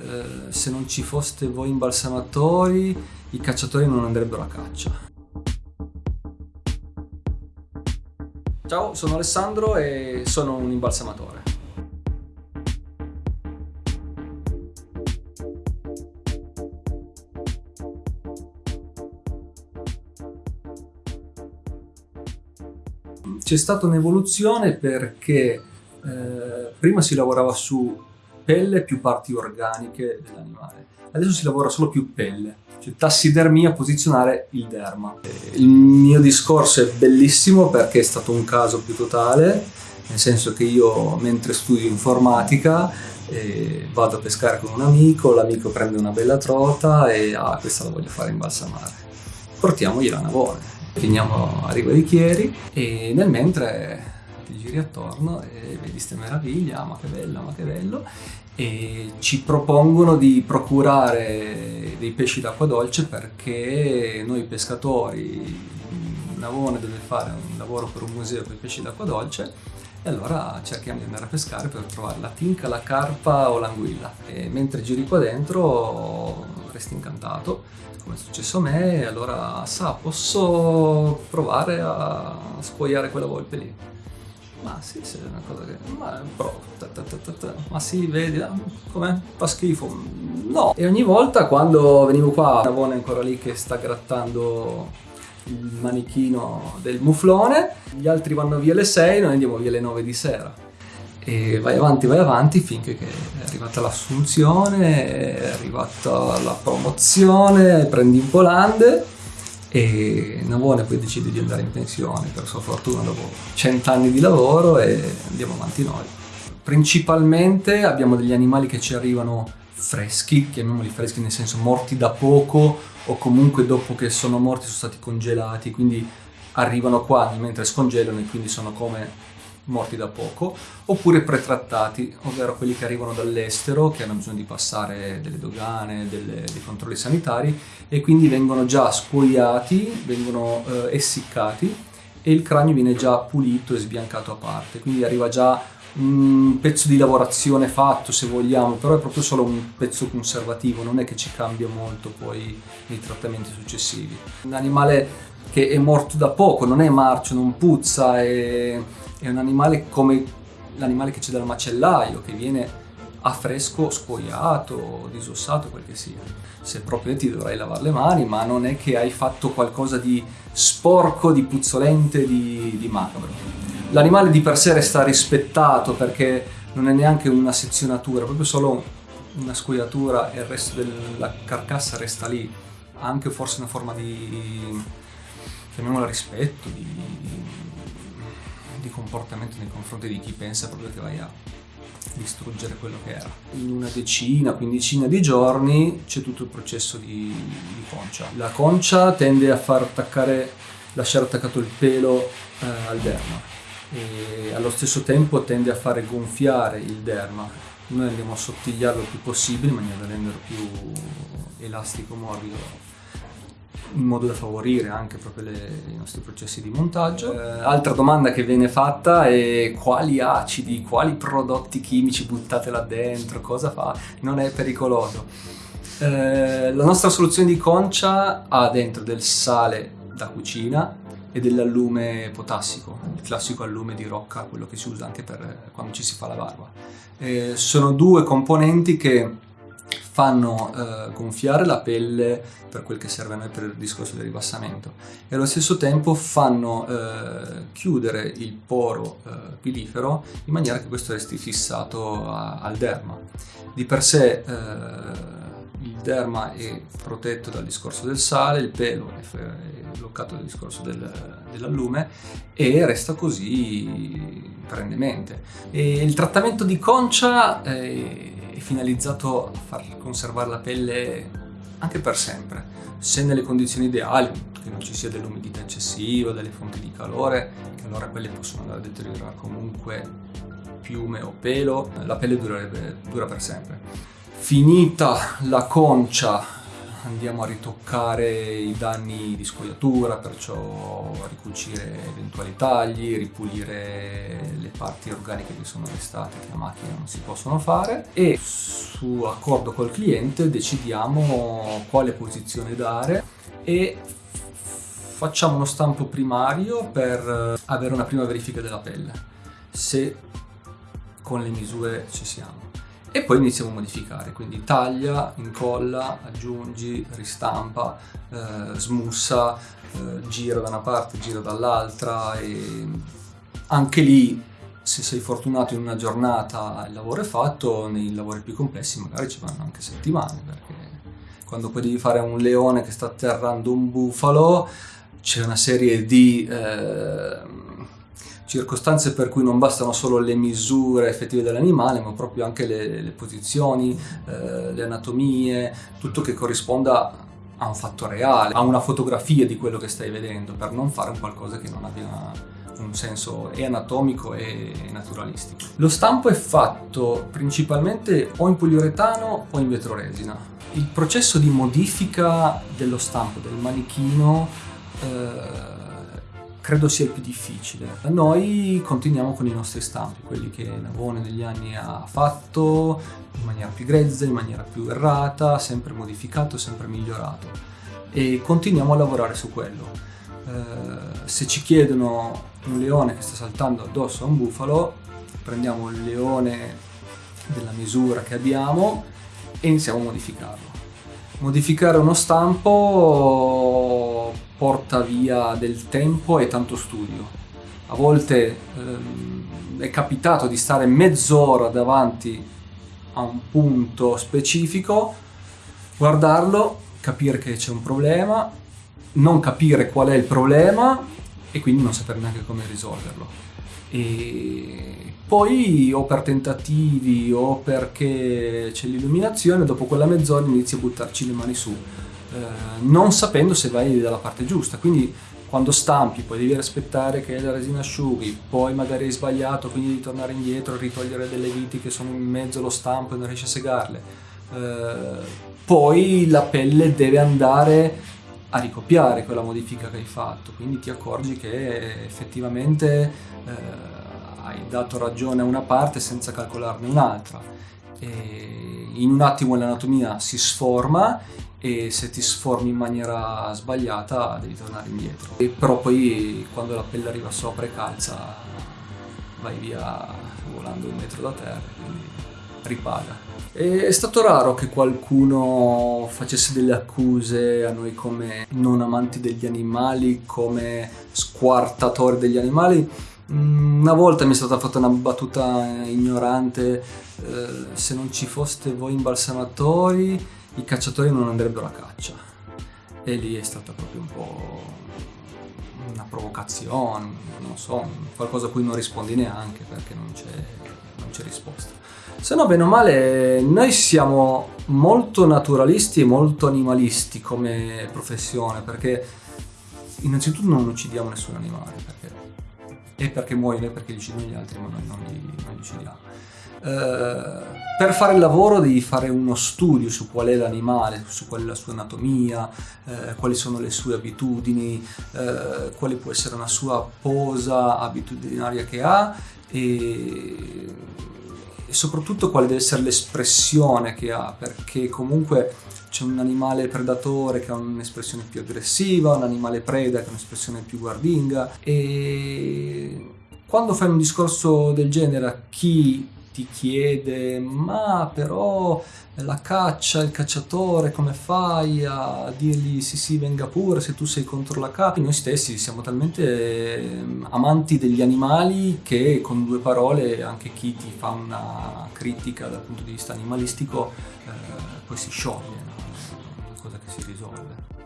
eh, se non ci foste voi imbalsamatori i cacciatori non andrebbero a caccia. Ciao, sono Alessandro e sono un imbalsamatore. C'è stata un'evoluzione perché eh, prima si lavorava su pelle più parti organiche dell'animale, adesso si lavora solo più pelle, cioè tassidermia, posizionare il derma. Il mio discorso è bellissimo perché è stato un caso più totale, nel senso che io mentre studio informatica eh, vado a pescare con un amico, l'amico prende una bella trota e ah questa la voglio fare imbalsamare. Portiamogliela a Navone, finiamo a Riva di Chieri e nel mentre ti giri attorno e vedi queste meraviglie, ah, ma che bella, ma che bello, e ci propongono di procurare dei pesci d'acqua dolce perché noi pescatori, Navone deve fare un lavoro per un museo con i pesci d'acqua dolce e allora cerchiamo di andare a pescare per trovare la tinca, la carpa o l'anguilla. E mentre giri qua dentro resti incantato. Come è successo a me e allora sa posso provare a spogliare quella volpe lì ma sì, sì, è una cosa che... Ma, però, ta, ta, ta, ma sì, vedi, ah, com'è? Fa schifo. No. E ogni volta quando venivo qua, Navone è ancora lì che sta grattando il manichino del muflone, gli altri vanno via alle 6, noi andiamo via alle 9 di sera. E vai avanti, vai avanti finché è arrivata l'assunzione, è arrivata la promozione, prendi in Polande e Navone poi decide di andare in pensione per sua fortuna dopo cent'anni di lavoro e andiamo avanti noi. Principalmente abbiamo degli animali che ci arrivano freschi, chiamiamoli freschi nel senso morti da poco o comunque dopo che sono morti sono stati congelati, quindi arrivano qua mentre scongelano e quindi sono come morti da poco, oppure pretrattati, ovvero quelli che arrivano dall'estero, che hanno bisogno di passare delle dogane, delle, dei controlli sanitari e quindi vengono già spogliati, vengono eh, essiccati e il cranio viene già pulito e sbiancato a parte, quindi arriva già un pezzo di lavorazione fatto se vogliamo, però è proprio solo un pezzo conservativo, non è che ci cambia molto poi nei trattamenti successivi. Un animale che è morto da poco, non è marcio, non puzza, è è un animale come l'animale che c'è dal macellaio, che viene a fresco spogliato, disossato, quel che sia. Se proprio ti dovrai lavare le mani, ma non è che hai fatto qualcosa di sporco, di puzzolente, di, di macabro. L'animale di per sé resta rispettato perché non è neanche una sezionatura, proprio solo una scoiatura e il resto della carcassa resta lì. Ha anche forse una forma di, chiamiamola rispetto, di, di comportamento nei confronti di chi pensa proprio che vai a distruggere quello che era. In una decina, quindicina di giorni c'è tutto il processo di, di, concia. La concia tende a far attaccare, lasciare attaccato il pelo eh, al derma e allo stesso tempo tende a fare gonfiare il derma. Noi andiamo a sottigliarlo il più possibile in maniera da renderlo più elastico, morbido in modo da favorire anche proprio le, i nostri processi di montaggio. Eh, altra domanda che viene fatta è quali acidi, quali prodotti chimici buttate là dentro, cosa fa? Non è pericoloso. Eh, la nostra soluzione di concia ha dentro del sale da cucina e dell'allume potassico, il classico allume di rocca, quello che si usa anche per quando ci si fa la barba. Eh, sono due componenti che fanno eh, gonfiare la pelle per quel che serve a noi per il discorso del ribassamento e allo stesso tempo fanno eh, chiudere il poro eh, pilifero in maniera che questo resti fissato a, al derma. Di per sé eh, il derma è protetto dal discorso del sale, il pelo è bloccato dal discorso del, dell'allume e resta così perennemente. E il trattamento di concia è finalizzato a far conservare la pelle anche per sempre, se nelle condizioni ideali, che non ci sia dell'umidità eccessiva, delle fonti di calore, che allora quelle possono andare a deteriorare comunque piume o pelo, la pelle durerebbe, dura per sempre. Finita la concia andiamo a ritoccare i danni di scoiatura, perciò ricucire eventuali tagli, ripulire le parti organiche che sono restate che a macchina non si possono fare. E su accordo col cliente decidiamo quale posizione dare e facciamo uno stampo primario per avere una prima verifica della pelle, se con le misure ci siamo e poi iniziamo a modificare, quindi taglia, incolla, aggiungi, ristampa, eh, smussa, eh, gira da una parte, gira dall'altra e anche lì se sei fortunato in una giornata il lavoro è fatto, nei lavori più complessi magari ci vanno anche settimane perché quando poi devi fare un leone che sta atterrando un bufalo c'è una serie di... Eh, circostanze per cui non bastano solo le misure effettive dell'animale, ma proprio anche le, le posizioni, eh, le anatomie, tutto che corrisponda a un fatto reale, a una fotografia di quello che stai vedendo, per non fare un qualcosa che non abbia un senso e anatomico e naturalistico. Lo stampo è fatto principalmente o in poliuretano o in vetroresina. Il processo di modifica dello stampo del manichino eh, credo sia il più difficile. Noi continuiamo con i nostri stampi, quelli che Navone negli anni ha fatto in maniera più grezza, in maniera più errata, sempre modificato, sempre migliorato e continuiamo a lavorare su quello. Eh, se ci chiedono un leone che sta saltando addosso a un bufalo, prendiamo il leone della misura che abbiamo e iniziamo a modificarlo. Modificare uno stampo porta via del tempo e tanto studio. A volte ehm, è capitato di stare mezz'ora davanti a un punto specifico, guardarlo, capire che c'è un problema, non capire qual è il problema e quindi non sapere neanche come risolverlo. E poi o per tentativi o perché c'è l'illuminazione, dopo quella mezz'ora inizi a buttarci le mani su eh, non sapendo se vai dalla parte giusta. Quindi quando stampi poi devi aspettare che la resina asciughi, poi magari hai sbagliato, quindi devi tornare indietro, ritogliere delle viti che sono in mezzo allo stampo e non riesci a segarle. Eh, poi la pelle deve andare a ricopiare quella modifica che hai fatto, quindi ti accorgi che effettivamente eh, hai dato ragione a una parte senza calcolarne un'altra. In un attimo l'anatomia si sforma e se ti sformi in maniera sbagliata devi tornare indietro. E però poi quando la pelle arriva sopra e calza vai via volando un metro da terra, quindi ripaga. È stato raro che qualcuno facesse delle accuse a noi come non amanti degli animali, come squartatori degli animali. Mm, una volta mi è stata fatta una battuta ignorante, eh, se non ci foste voi imbalsamatori i cacciatori non andrebbero a caccia. E lì è stata proprio un po' una provocazione, non so, qualcosa a cui non rispondi neanche perché non c'è, non c'è risposta. Se no, bene o male, noi siamo molto naturalisti e molto animalisti come professione perché innanzitutto non uccidiamo nessun animale perché, e perché muoiono e perché li uccidono gli altri ma noi non li, non li uccidiamo eh, per fare il lavoro devi fare uno studio su qual è l'animale, su qual è la sua anatomia, eh, quali sono le sue abitudini, eh, quale può essere una sua posa abitudinaria che ha e, e soprattutto quale deve essere l'espressione che ha, perché comunque c'è un animale predatore che ha un'espressione più aggressiva, un animale preda che ha un'espressione più guardinga e quando fai un discorso del genere a chi ti chiede ma però la caccia, il cacciatore, come fai a dirgli sì sì venga pure se tu sei contro la caccia? Noi stessi siamo talmente ehm, amanti degli animali che con due parole anche chi ti fa una critica dal punto di vista animalistico eh, poi si scioglie, una cosa che si risolve.